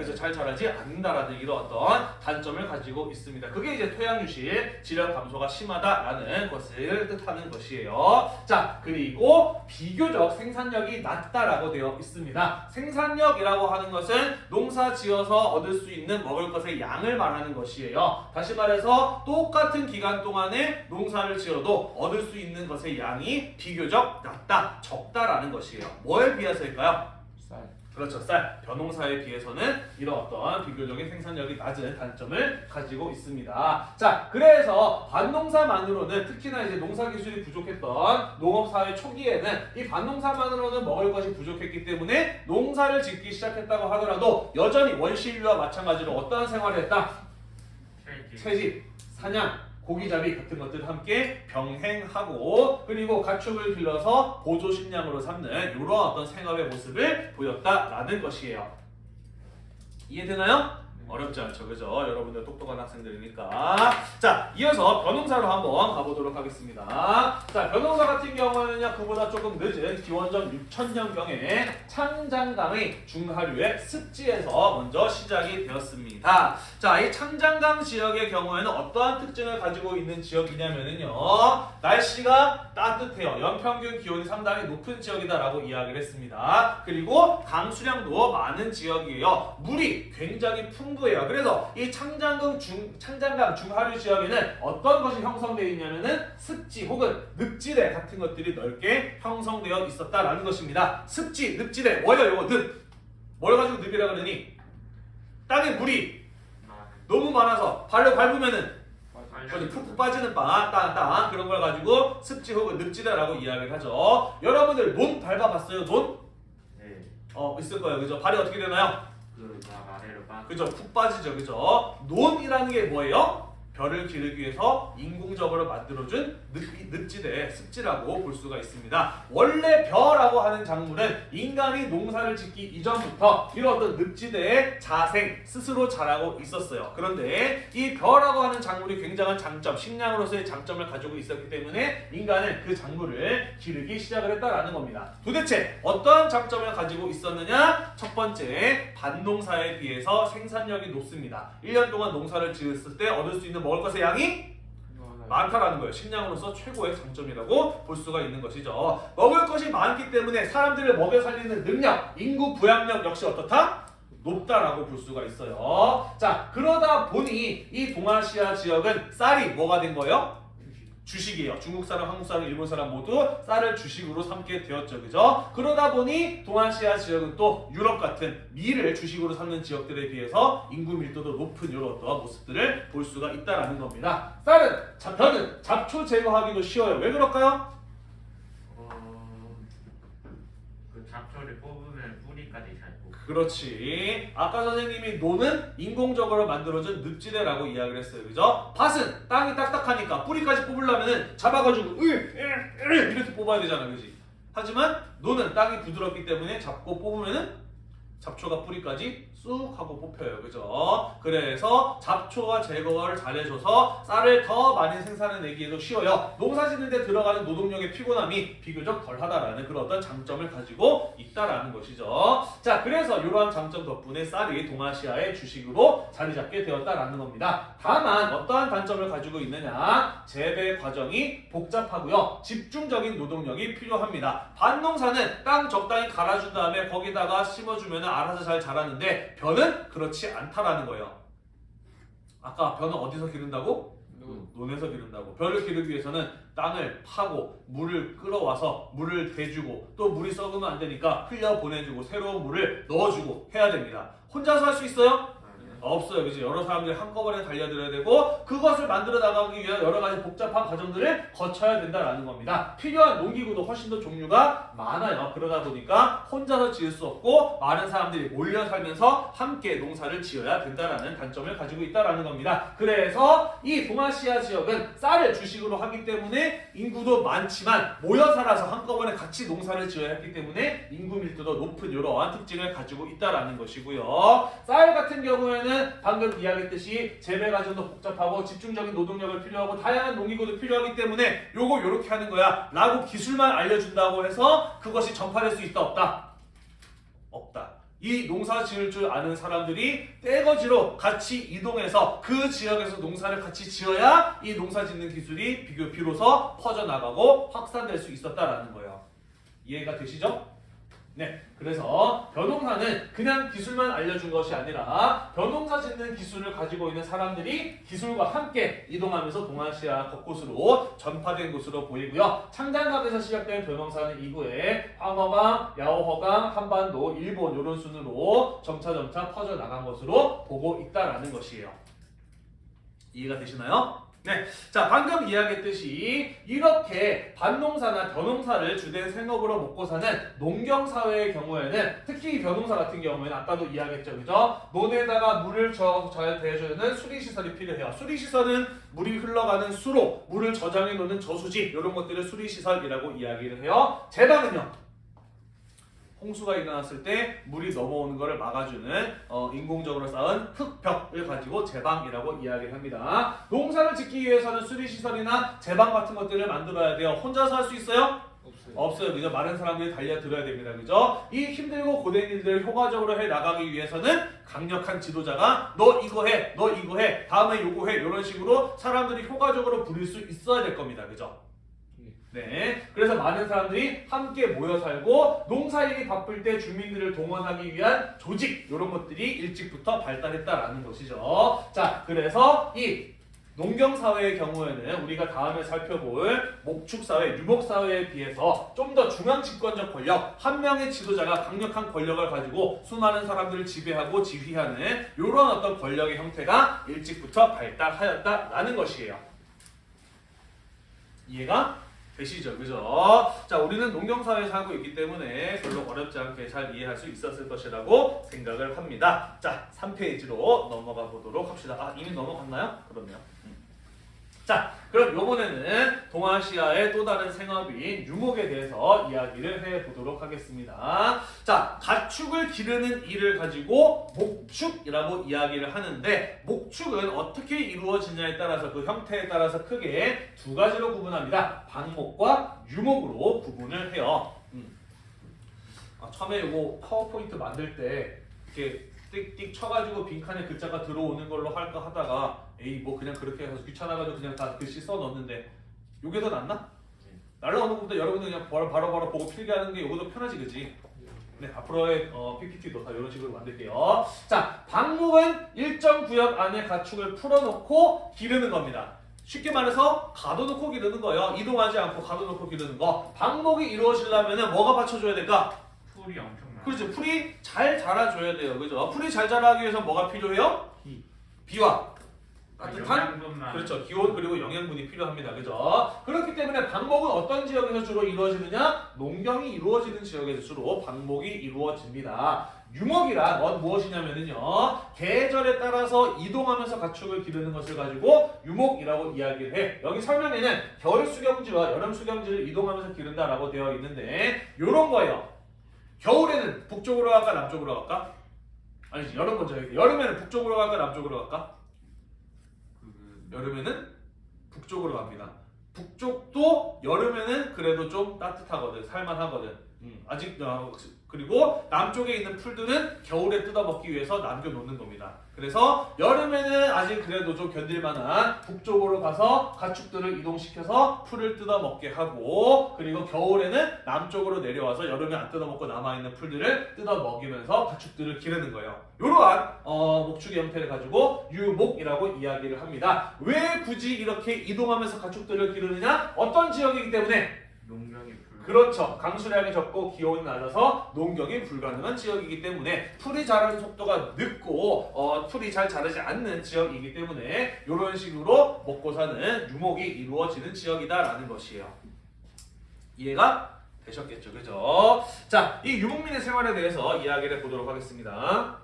그래서 잘 자라지 않는다라는 이런 어떤 단점을 가지고 있습니다. 그게 이제 토양유실 질량 감소가 심하다라는 것을 뜻하는 것이에요. 자 그리고 비교적 생산력이 낮다라고 되어 있습니다. 생산력이라고 하는 것은 농사 지어서 얻을 수 있는 먹을 것의 양을 말하는 것이에요. 다시 말해서 똑같은 기간 동안에 농사를 지어도 얻을 수 있는 것의 양이 비교적 낮다, 적다라는 것이에요. 뭐에 비해서일까요? 쌀. 그렇죠. 쌀, 벼농사에 비해서는 이런 어떤 비교적인 생산력이 낮은 단점을 가지고 있습니다. 자, 그래서 밭농사만으로는 특히나 이제 농사 기술이 부족했던 농업사회 초기에는 이 밭농사만으로는 먹을 것이 부족했기 때문에 농사를 짓기 시작했다고 하더라도 여전히 원시인류와 마찬가지로 어떠한 생활을 했다? 채집, 사냥, 고기잡이 같은 것들 함께 병행하고 그리고 가축을 길러서 보조 식량으로 삼는 이런 어떤 생활의 모습을 보였다라는 것이에요. 이해되나요? 어렵지 않죠, 그죠? 여러분들 똑똑한 학생들이니까. 자, 이어서 변홍사로 한번 가보도록 하겠습니다. 자, 변홍사 같은 경우에는요, 그보다 조금 늦은 기원전 6000년경에 창장강의 중하류의 습지에서 먼저 시작이 되었습니다. 자, 이 창장강 지역의 경우에는 어떠한 특징을 가지고 있는 지역이냐면은요, 날씨가 따뜻해요. 연평균 기온이 상당히 높은 지역이다라고 이야기를 했습니다. 그리고 강수량도 많은 지역이에요. 물이 굉장히 풍부 해요. 그래서 이 창장강 중 창장강 중하류 지역에는 어떤 것이 형성되어 있냐면은 습지 혹은 늪지대 같은 것들이 넓게 형성되어 있었다라는 것입니다. 습지, 늪지대 뭐예요? 요거 늪. 뭘 가지고 늪이라 그러니? 땅에 물이 너무 많아서 발로 밟으면은 어디 푹푹 빠지는 빵, 땅, 땅 그런 걸 가지고 습지 혹은 늪지대라고 이야기를 하죠. 여러분들 논 밟아봤어요? 논? 네. 어 있을 거예요, 그죠? 발이 어떻게 되나요? 그죠? 푹 빠지죠, 그죠? 논이라는 게 뭐예요? 벼를 기르기 위해서 인공적으로 만들어준 늪, 늪지대, 습지라고 볼 수가 있습니다. 원래 벼라고 하는 작물은 인간이 농사를 짓기 이전부터 이런 어떤 늪지대에 자생, 스스로 자라고 있었어요. 그런데 이 벼라고 하는 작물이 굉장한 장점, 식량으로서의 장점을 가지고 있었기 때문에 인간은 그 작물을 기르기 시작을 했다라는 겁니다. 도대체 어떠한 장점을 가지고 있었느냐? 첫 번째, 밭농사에 비해서 생산력이 높습니다. 1년 동안 농사를 지었을 때 얻을 수 있는 먹을 것의 양이 많다라는 거예요. 식량으로서 최고의 장점이라고 볼 수가 있는 것이죠. 먹을 것이 많기 때문에 사람들을 먹여 살리는 능력, 인구 부양력 역시 어떻다? 높다라고 볼 수가 있어요. 자, 그러다 보니 이 동아시아 지역은 쌀이 뭐가 된 거예요? 주식이에요. 중국 사람, 한국 사람, 일본 사람 모두 쌀을 주식으로 삼게 되었죠. 그죠? 그러다 보니 동아시아 지역은 또 유럽 같은 밀을 주식으로 삼는 지역들에 비해서 인구 밀도도 높은 이런 어떤 모습들을 볼 수가 있다라는 겁니다. 쌀은, 자, 벼는 잡초 제거하기도 쉬워요. 왜 그럴까요? 어, 그 잡초를 뽑으면 뿌리까지 잘 뽑. 그렇지. 아까 선생님이 노는 인공적으로 만들어진 늪지대라고 이야기를 했어요. 그죠? 밭은 땅이 딱딱하니까 뿌리까지 뽑으려면 잡아가지고 이렇게 뽑아야 되잖아. 그지? 하지만 노는 땅이 부드럽기 때문에 잡고 뽑으면은 잡초가 뿌리까지 쑥 하고 뽑혀요. 그죠? 그래서 잡초와 제거를 잘해줘서 쌀을 더 많이 생산해내기에도 쉬워요. 농사 짓는데 들어가는 노동력의 피곤함이 비교적 덜하다라는 그런 어떤 장점을 가지고 있다라는 것이죠. 자, 그래서 이러한 장점 덕분에 쌀이 동아시아의 주식으로 자리 잡게 되었다라는 겁니다. 다만 어떠한 단점을 가지고 있느냐? 재배 과정이 복잡하고요. 집중적인 노동력이 필요합니다. 밭농사는 땅 적당히 갈아준 다음에 거기다가 심어주면 알아서 잘 자라는데 벼는 그렇지 않다라는 거예요. 아까 벼는 어디서 기른다고? 논에서 기른다고. 벼를 기르기 위해서는 땅을 파고 물을 끌어와서 물을 대주고 또 물이 썩으면 안 되니까 흘려 보내주고 새로운 물을 넣어주고 해야 됩니다. 혼자서 할 수 있어요? 없어요. 그지? 여러 사람들이 한꺼번에 달려들어야 되고 그것을 만들어 나가기 위한 여러 가지 복잡한 과정들을 거쳐야 된다라는 겁니다. 필요한 농기구도 훨씬 더 종류가 많아요. 그러다 보니까 혼자서 지을 수 없고 많은 사람들이 몰려 살면서 함께 농사를 지어야 된다라는 단점을 가지고 있다라는 겁니다. 그래서 이 동아시아 지역은 쌀을 주식으로 하기 때문에 인구도 많지만 모여 살아서 한꺼번에 같이 농사를 지어야 했기 때문에 인구 밀도도 높은 이러한 특징을 가지고 있다라는 것이고요. 쌀 같은 경우에는 방금 이야기했듯이 재배 과정도 복잡하고 집중적인 노동력을 필요하고 다양한 농기구도 필요하기 때문에 요거 요렇게 하는 거야 라고 기술만 알려준다고 해서 그것이 전파될 수 있다 없다? 없다. 이 농사 지을 줄 아는 사람들이 떼거지로 같이 이동해서 그 지역에서 농사를 같이 지어야 이 농사 짓는 기술이 비교 비로소 퍼져나가고 확산될 수 있었다라는 거예요. 이해가 되시죠? 네. 그래서 벼농사는 그냥 기술만 알려준 것이 아니라 벼농사 짓는 기술을 가지고 있는 사람들이 기술과 함께 이동하면서 동아시아 곳곳으로 전파된 것으로 보이고요. 창장갑에서 시작된 벼농사는 이후에 황허강, 야오허강, 한반도, 일본 이런 순으로 점차점차 퍼져나간 것으로 보고 있다라는 것이에요. 이해가 되시나요? 네. 자, 방금 이야기했듯이 이렇게 밭농사나 벼농사를 주된 생업으로 먹고 사는 농경사회의 경우에는 특히 이 벼농사 같은 경우에는 아까도 이야기했죠. 그죠? 논에다가 물을 저, 잘 대주는 수리시설이 필요해요. 수리시설은 물이 흘러가는 수로 물을 저장해 놓는 저수지 이런 것들을 수리시설이라고 이야기를 해요. 제방은요. 홍수가 일어났을 때 물이 넘어오는 것을 막아주는 어, 인공적으로 쌓은 흙벽을 가지고 제방이라고 이야기를 합니다. 농사를 짓기 위해서는 수리시설이나 제방 같은 것들을 만들어야 돼요. 혼자서 할 수 있어요? 없어요. 없어요. 그죠? 많은 사람들이 달려들어야 됩니다. 그죠? 이 힘들고 고된 일들을 효과적으로 해 나가기 위해서는 강력한 지도자가 너 이거 해, 너 이거 해, 다음에 요거 해 이런 식으로 사람들이 효과적으로 부릴 수 있어야 될 겁니다. 그죠? 네. 그래서 많은 사람들이 함께 모여 살고 농사일이 바쁠 때 주민들을 동원하기 위한 조직 이런 것들이 일찍부터 발달했다라는 것이죠. 자, 그래서 이 농경 사회의 경우에는 우리가 다음에 살펴볼 목축 사회, 유목 사회에 비해서 좀 더 중앙 집권적 권력, 한 명의 지도자가 강력한 권력을 가지고 수많은 사람들을 지배하고 지휘하는 이런 어떤 권력의 형태가 일찍부터 발달하였다라는 것이에요. 이해가 되시죠? 그죠? 자, 우리는 농경사회에 살고 있기 때문에 별로 어렵지 않게 잘 이해할 수 있었을 것이라고 생각을 합니다. 자, 3페이지로 넘어가 보도록 합시다. 아, 이미 넘어갔나요? 그렇네요. 음. 자, 그럼 요번에는 동아시아의 또 다른 생업인 유목에 대해서 이야기를 해보도록 하겠습니다. 자, 가축을 기르는 일을 가지고 목축이라고 이야기를 하는데 목축은 어떻게 이루어지냐에 따라서 그 형태에 따라서 크게 두 가지로 구분합니다. 방목과 유목으로 구분을 해요. 음. 아, 처음에 이거 파워포인트 만들 때 이렇게 띡띡 쳐가지고 빈칸에 글자가 들어오는 걸로 할까 하다가 에이 뭐 그냥 그렇게 해서 귀찮아가지고 그냥 다 글씨 써 넣었는데 요게 더 낫나? 날라오는 것보다 여러분들 그냥 바로 바로, 바로 보고 필기하는 게 요거 더 편하지 그지? 네 앞으로의 어, PPT도 다 이런 식으로 만들게요 자 방목은 일정 구역 안에 가축을 풀어놓고 기르는 겁니다 쉽게 말해서 가둬놓고 기르는 거예요 이동하지 않고 가둬놓고 기르는 거 방목이 이루어지려면 뭐가 받쳐줘야 될까? 풀이 엄청나. 그렇죠. 풀이 잘 자라줘야 돼요. 그죠? 풀이 잘 자라기 위해서 뭐가 필요해요? 비. 비와 따뜻한 영양분만. 그렇죠. 기온 그리고 영양분이 필요합니다. 그죠? 그렇기 때문에 방목은 어떤 지역에서 주로 이루어지느냐? 농경이 이루어지는 지역에서 주로 방목이 이루어집니다. 유목이란 어, 무엇이냐면요. 계절에 따라서 이동하면서 가축을 기르는 것을 가지고 유목이라고 이야기를 해. 여기 설명에는 겨울 수경지와 여름 수경지를 이동하면서 기른다라고 되어 있는데 요런 거예요. 겨울에는 북쪽으로 갈까 남쪽으로 갈까? 아니지 여름 먼저 할게. 여름에는 북쪽으로 갈까 남쪽으로 갈까? 그, 여름에는 북쪽으로 갑니다. 북쪽도 여름에는 그래도 좀 따뜻하거든, 살만하거든. 음, 아직 어, 그리고 남쪽에 있는 풀들은 겨울에 뜯어먹기 위해서 남겨놓는 겁니다. 그래서 여름에는 아직 그래도 좀 견딜만한 북쪽으로 가서 가축들을 이동시켜서 풀을 뜯어먹게 하고 그리고 겨울에는 남쪽으로 내려와서 여름에 안 뜯어먹고 남아있는 풀들을 뜯어먹이면서 가축들을 기르는 거예요. 이러한 어, 목축의 형태를 가지고 유목이라고 이야기를 합니다. 왜 굳이 이렇게 이동하면서 가축들을 기르느냐? 어떤 지역이기 때문에. 그렇죠. 강수량이 적고 기온이 낮아서 농경이 불가능한 지역이기 때문에 풀이 자라는 속도가 늦고 어, 풀이 잘 자라지 않는 지역이기 때문에 이런 식으로 먹고 사는 유목이 이루어지는 지역이다라는 것이에요. 이해가 되셨겠죠, 그죠? 자, 이 유목민의 생활에 대해서 이야기를 해보도록 하겠습니다.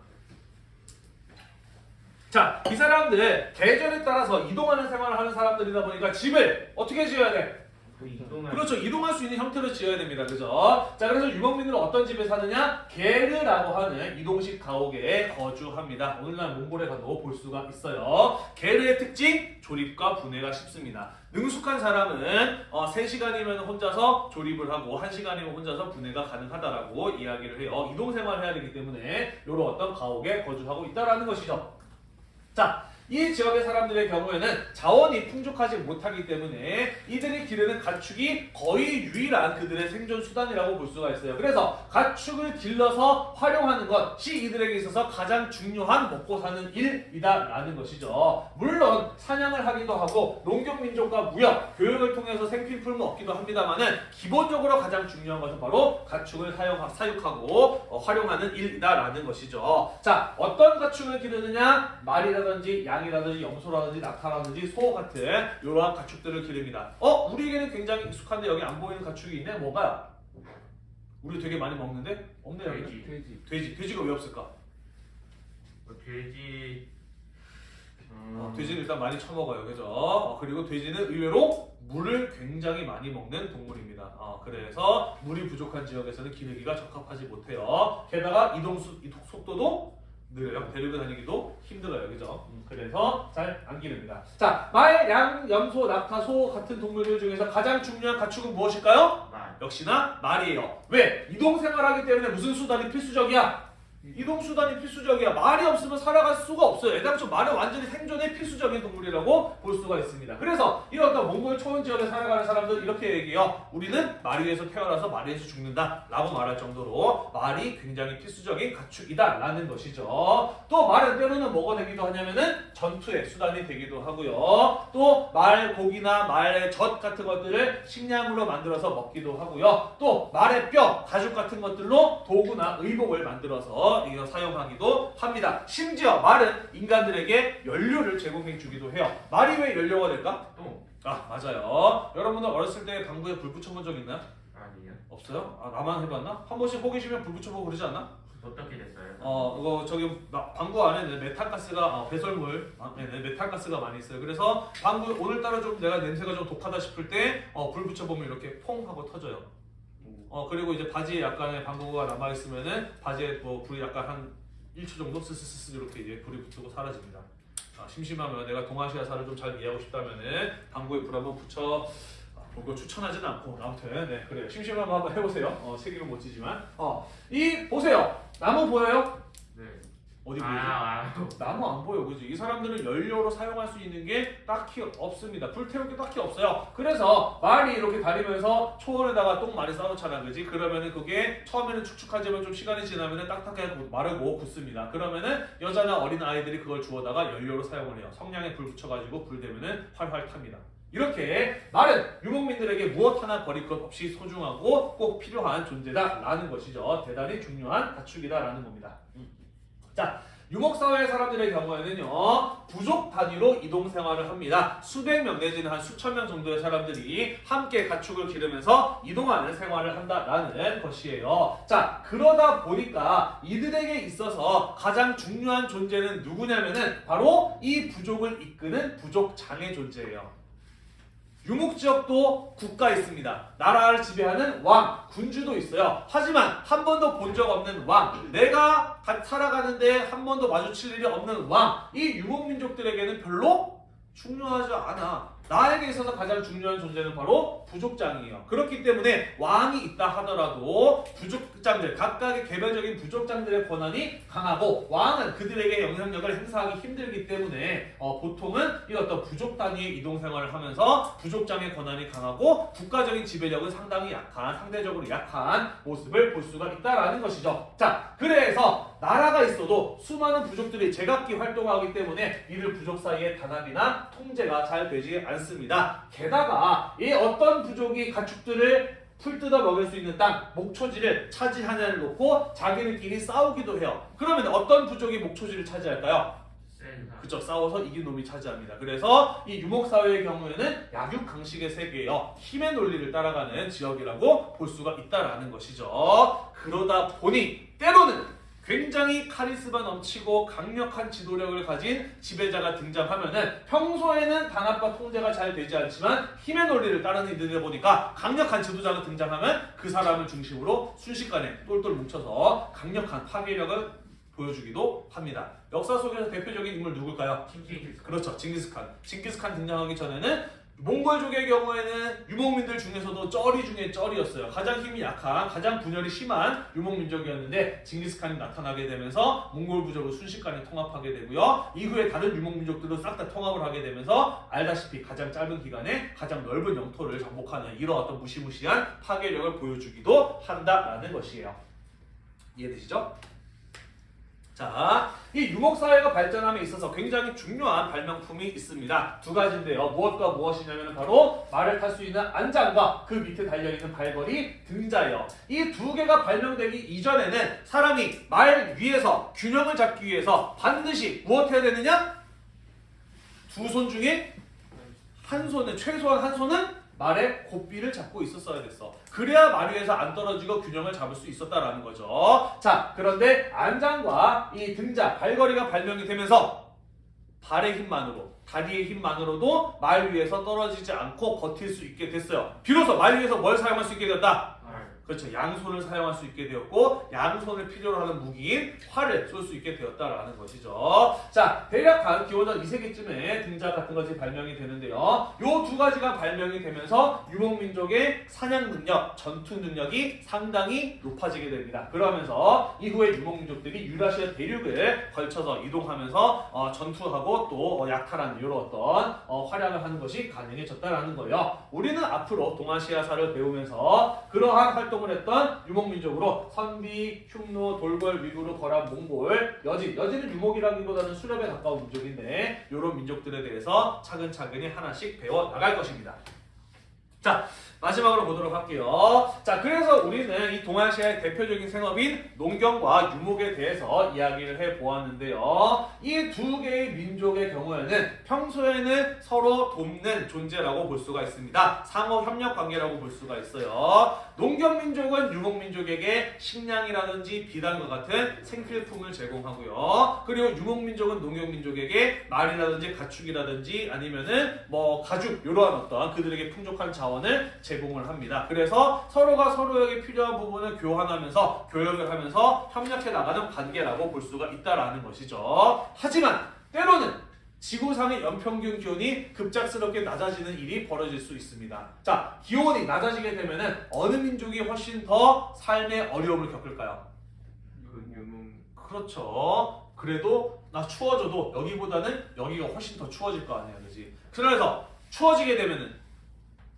자, 이 사람들 계절에 따라서 이동하는 생활을 하는 사람들이다 보니까 집을 어떻게 지어야 돼? 그 이동할 그렇죠. 이동할 수 있는 형태로 지어야 됩니다. 그죠? 자, 그래서 유목민들은 어떤 집에 사느냐? 게르라고 하는 이동식 가옥에 거주합니다. 오늘날 몽골에 가도 볼 수가 있어요. 게르의 특징, 조립과 분해가 쉽습니다. 능숙한 사람은 어, 3시간이면 혼자서 조립을 하고 1시간이면 혼자서 분해가 가능하다라고 이야기를 해요. 이동 생활을 해야 되기 때문에 이런 어떤 가옥에 거주하고 있다라는 것이죠. 자, 이 지역의 사람들의 경우에는 자원이 풍족하지 못하기 때문에 이들이 기르는 가축이 거의 유일한 그들의 생존 수단이라고 볼 수가 있어요. 그래서 가축을 길러서 활용하는 것이 이들에게 있어서 가장 중요한 먹고 사는 일이다라는 것이죠. 물론 사냥을 하기도 하고 농경 민족과 무역, 교육을 통해서 생필품을 얻기도 합니다만은 기본적으로 가장 중요한 것은 바로 가축을 사용, 사육하고 어, 활용하는 일이다라는 것이죠. 자, 어떤 가축을 기르느냐? 말이라든지 양 이라든지 염소라든지 낙타라든지 소 같은 이러한 가축들을 기릅니다. 어? 우리에게는 굉장히 익숙한데 여기 안 보이는 가축이 있네? 뭐가? 우리 되게 많이 먹는데? 없네요. 여기. 돼지. 돼지. 돼지. 돼지가 왜 없을까? 뭐 돼지 음, 어, 돼지는 일단 많이 처먹어요. 그죠? 어, 그리고 돼지는 의외로 물을 굉장히 많이 먹는 동물입니다. 어, 그래서 물이 부족한 지역에서는 기르기가 적합하지 못해요. 게다가 이동 속도도 느려요. 데리고 다니기도 힘들어요. 그죠? 음, 그래서 잘 안 기릅니다. 자, 말, 양, 염소, 낙타, 소 같은 동물들 중에서 가장 중요한 가축은 무엇일까요? 말 역시나 말이에요. 왜? 이동 생활하기 때문에 무슨 수단이 필수적이야? 이동 수단이 필수적이야. 말이 없으면 살아갈 수가 없어요. 애당초 말은 완전히 생존의 필수적인 동물이라고 볼 수가 있습니다. 그래서 이런 어떤 몽골 초원 지역에 살아가는 사람들 이렇게 얘기해요. 우리는 말 위에서 태어나서 말 위에서 죽는다 라고 말할 정도로 말이 굉장히 필수적인 가축이다 라는 것이죠. 또 말은 때로는 뭐가 되기도 하냐면은 전투의 수단이 되기도 하고요. 또 말 고기나 말의 젖 같은 것들을 식량으로 만들어서 먹기도 하고요. 또 말의 뼈, 가죽 같은 것들로 도구나 의복을 만들어서 이거 사용하기도 합니다. 심지어 말은 인간들에게 연료를 제공해 주기도 해요. 말이 왜 연료가 될까? 또아 맞아요. 여러분들 어렸을 때 방구에 불 붙여본 적 있나요? 아니에요 없어요? 아 나만 해봤나? 한 번씩 호기심에 불 붙여보고 그러지 않나? 어떻게 됐어요? 어, 이거 저기 나- 방구 안에는 메탄가스가 어, 배설물, 아, 네, 네, 메탄가스가 많이 있어요. 그래서 방구 오늘따라 좀 내가 냄새가 좀 독하다 싶을 때 어, 불 붙여보면 이렇게 퐁 하고 터져요. 어 그리고 이제 바지에 약간의 방구가 남아 있으면은 바지에 뭐 불이 약간 한 1초 정도 스스스스 이렇게 이제 불이 붙고 사라집니다. 아, 심심하면 내가 동아시아사를 좀 잘 이해하고 싶다면은 방구에 불 한번 붙여. 아, 그거 추천하진 않고 아무튼 네 그래요. 심심하면 한번 해보세요. 어 책임은 못 지지만 어 이 보세요. 나무 보여요? 네. 어디 보이죠? 아, 아, 나무 안 보여, 그지? 이 사람들은 연료로 사용할 수 있는 게 딱히 없습니다. 불태울 게 딱히 없어요. 그래서 말이 이렇게 다니면서 초원에다가 똥 많이 쌓아놓잖아, 그지? 그러면은 그게 처음에는 축축하지만 좀 시간이 지나면은 딱딱하게 고- 마르고 굳습니다. 그러면은 여자나 어린 아이들이 그걸 주워다가 연료로 사용을 해요. 성냥에 불 붙여가지고 불 되면은 활활 탑니다. 이렇게 말은 유목민들에게 무엇 하나 버릴 것 없이 소중하고 꼭 필요한 존재다라는 것이죠. 대단히 중요한 가축이다라는 겁니다. 음. 자, 유목사회 사람들의 경우에는요 부족 단위로 이동 생활을 합니다. 수백 명 내지는 한 수천 명 정도의 사람들이 함께 가축을 기르면서 이동하는 생활을 한다라는 것이에요. 자 그러다 보니까 이들에게 있어서 가장 중요한 존재는 누구냐면은 바로 이 부족을 이끄는 부족 장의 존재예요. 유목 지역도 국가 있습니다. 나라를 지배하는 왕, 군주도 있어요. 하지만 한 번도 본 적 없는 왕, 내가 가- 살아가는데 한 번도 마주칠 일이 없는 왕, 이 유목 민족들에게는 별로 중요하지 않아. 나에게 있어서 가장 중요한 존재는 바로 부족장이에요. 그렇기 때문에 왕이 있다 하더라도 부족장들, 각각의 개별적인 부족장들의 권한이 강하고 왕은 그들에게 영향력을 행사하기 힘들기 때문에 어, 보통은 이 어떤 부족 단위의 이동 생활을 하면서 부족장의 권한이 강하고 국가적인 지배력은 상당히 약한, 상대적으로 약한 모습을 볼 수가 있다라는 것이죠. 자, 그래서 나라가 있어도 수많은 부족들이 제각기 활동하기 때문에 이들 부족 사이의 단합이나 통제가 잘 되지 않습니다. 게다가 이 어떤 부족이 가축들을 풀 뜯어 먹일 수 있는 땅, 목초지를 차지하냐를 놓고 자기들끼리 싸우기도 해요. 그러면 어떤 부족이 목초지를 차지할까요? 그쪽 싸워서 이긴 놈이 차지합니다. 그래서 이 유목 사회의 경우에는 약육 강식의 세계예요. 힘의 논리를 따라가는 지역이라고 볼 수가 있다라는 것이죠. 그러다 보니 때로는 굉장히 카리스마 넘치고 강력한 지도력을 가진 지배자가 등장하면은 평소에는 단합과 통제가 잘 되지 않지만 힘의 논리를 따르는 이들을 보니까 강력한 지도자가 등장하면 그 사람을 중심으로 순식간에 똘똘 뭉쳐서 강력한 파괴력을 보여주기도 합니다. 역사 속에서 대표적인 인물 누굴까요? 칭칭 그렇죠. 징기스칸. 징기스칸 등장하기 전에는 몽골족의 경우에는 유목민들 중에서도 쩌리 중에 쩌리였어요. 가장 힘이 약한, 가장 분열이 심한 유목민족이었는데 징기스칸이 나타나게 되면서 몽골 부족을 순식간에 통합하게 되고요. 이후에 다른 유목민족들도 싹다 통합을 하게 되면서 알다시피 가장 짧은 기간에 가장 넓은 영토를 정복하는 이런 어떤 무시무시한 파괴력을 보여주기도 한다라는 것이에요. 이해되시죠? 자, 이 유목사회가 발전함에 있어서 굉장히 중요한 발명품이 있습니다. 두 가지인데요. 무엇과 무엇이냐면 바로 말을 탈 수 있는 안장과 그 밑에 달려있는 발걸이 등자예요. 이 두 개가 발명되기 이전에는 사람이 말 위에서 균형을 잡기 위해서 반드시 무엇 해야 되느냐? 두 손 중에 한 손은 최소한 한 손은 말의 고삐를 잡고 있었어야 됐어. 그래야 말 위에서 안 떨어지고 균형을 잡을 수 있었다라는 거죠. 자, 그런데 안장과 이 등자, 발걸이가 발명이 되면서 발의 힘만으로, 다리의 힘만으로도 말 위에서 떨어지지 않고 버틸 수 있게 됐어요. 비로소 말 위에서 뭘 사용할 수 있게 되었다? 그렇죠. 양손을 사용할 수 있게 되었고 양손을 필요로 하는 무기인 활을 쏠 수 있게 되었다라는 것이죠. 자, 대략 한 기원전 2세기쯤에 등자 같은 것이 발명이 되는데요. 요 두 가지가 발명이 되면서 유목민족의 사냥 능력, 전투 능력이 상당히 높아지게 됩니다. 그러면서 이후에 유목민족들이 유라시아 대륙을 걸쳐서 이동하면서 어, 전투하고 또 어, 약탈하는 이런 어떤 어, 활약을 하는 것이 가능해졌다라는 거예요. 우리는 앞으로 동아시아사를 배우면서 그러한 활동 을 했던 유목민족으로 선비, 흉노, 돌궐, 위구르, 거란, 몽골, 여진, 여진은 유목이라기보다는 수렵에 가까운 민족인데 이런 민족들에 대해서 차근차근히 하나씩 배워 나갈 것입니다. 자, 마지막으로 보도록 할게요. 자, 그래서 우리는 이 동아시아의 대표적인 생업인 농경과 유목에 대해서 이야기를 해 보았는데요. 이 두 개의 민족의 경우에는 평소에는 서로 돕는 존재라고 볼 수가 있습니다. 상호 협력 관계라고 볼 수가 있어요. 농경 민족은 유목 민족에게 식량이라든지 비단과 같은 생필품을 제공하고요. 그리고 유목 민족은 농경 민족에게 말이라든지 가축이라든지 아니면은 뭐 가죽 이러한 어떤 그들에게 풍족한 자원을 제공을 합니다. 그래서 서로가 서로에게 필요한 부분을 교환하면서 교역을 하면서 협력해 나가는 관계라고 볼 수가 있다라는 것이죠. 하지만 때로는 지구상의 연평균 기온이 급작스럽게 낮아지는 일이 벌어질 수 있습니다. 자, 기온이 낮아지게 되면은 어느 민족이 훨씬 더 삶의 어려움을 겪을까요? 그렇죠. 그래도 나 추워져도 여기보다는 여기가 훨씬 더 추워질 거 아니야, 그지? 그래서 추워지게 되면은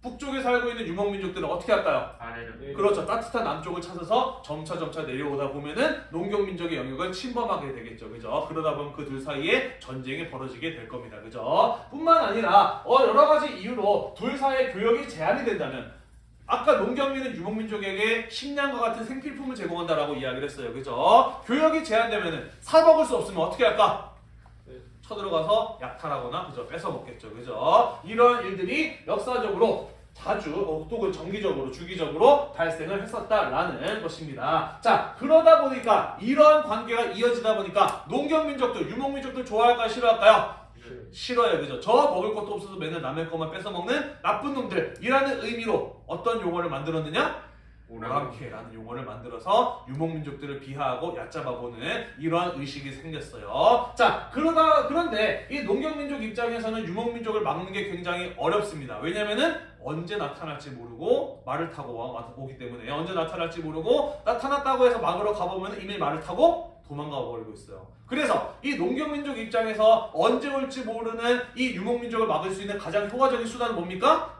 북쪽에 살고 있는 유목민족들은 어떻게 할까요? 아래로 그렇죠. 따뜻한 남쪽을 찾아서 점차 점차 내려오다 보면은 농경민족의 영역을 침범하게 되겠죠. 그죠? 그러다 보면 그 둘 사이에 전쟁이 벌어지게 될 겁니다. 그죠? 뿐만 아니라 어, 여러 가지 이유로 둘 사이의 교역이 제한이 된다면 아까 농경민은 유목민족에게 식량과 같은 생필품을 제공한다라고 이야기를 했어요. 그죠? 교역이 제한되면은 사 먹을 수 없으면 어떻게 할까? 쳐들어가서 약탈하거나 그죠 뺏어 먹겠죠 그죠 이런 일들이 역사적으로 자주 어, 또는 정기적으로 주기적으로 발생을 했었다라는 것입니다. 자 그러다 보니까 이러한 관계가 이어지다 보니까 농경민족들 유목민족들 좋아할까요 싫어할까요? 싫어요 그죠 저 먹을 것도 없어서 맨날 남의 것만 뺏어 먹는 나쁜 놈들이라는 의미로 어떤 용어를 만들었느냐? 오랑캐라는 용어를 만들어서 유목민족들을 비하하고 얕잡아보는 이러한 의식이 생겼어요. 자, 그러다 그런데 이 농경민족 입장에서는 유목민족을 막는 게 굉장히 어렵습니다. 왜냐면은 언제 나타날지 모르고 말을 타고 와- 오기 때문에 언제 나타날지 모르고 나타났다고 해서 막으러 가보면 이미 말을 타고 도망가 버리고 있어요. 그래서 이 농경민족 입장에서 언제 올지 모르는 이 유목민족을 막을 수 있는 가장 효과적인 수단은 뭡니까?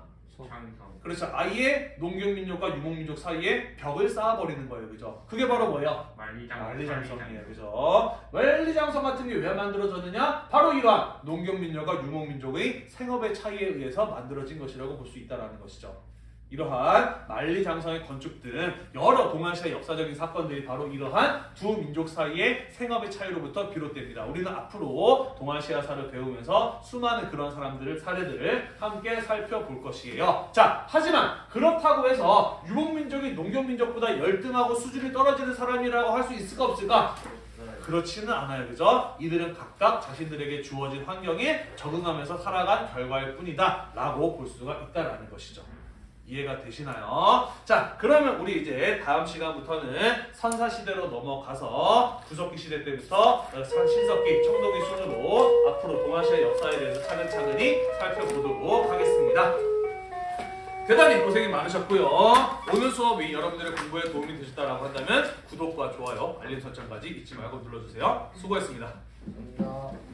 장성 그렇죠. 아예 농경민족과 유목민족 사이에 벽을 쌓아버리는 거예요. 그죠? 그게 바로 뭐예요? 만리장 만리장성 이에요. 그죠? 만리장성 같은 게 왜 만들어졌느냐? 바로 이러한 농경민족과 유목민족의 생업의 차이에 의해서 만들어진 것이라고 볼 수 있다는 것이죠. 이러한 만리장성의 건축 등 여러 동아시아 역사적인 사건들이 바로 이러한 두 민족 사이의 생업의 차이로부터 비롯됩니다. 우리는 앞으로 동아시아사를 배우면서 수많은 그런 사람들을 사례들을 함께 살펴볼 것이에요. 자, 하지만 그렇다고 해서 유목민족이 농경민족보다 열등하고 수준이 떨어지는 사람이라고 할 수 있을까 없을까? 그렇지는 않아요. 그죠? 이들은 각각 자신들에게 주어진 환경에 적응하면서 살아간 결과일 뿐이다. 라고 볼 수가 있다라는 것이죠. 이해가 되시나요? 자, 그러면 우리 이제 다음 시간부터는 선사 시대로 넘어가서 구석기 시대 때부터 어, 신석기, 청동기 순으로 앞으로 동아시아 역사에 대해서 차근차근히 살펴보도록 하겠습니다. 대단히 고생이 많으셨고요. 오늘 수업이 여러분들의 공부에 도움이 되셨다라고 한다면 구독과 좋아요, 알림 설정까지 잊지 말고 눌러주세요. 수고했습니다. 감사합니다.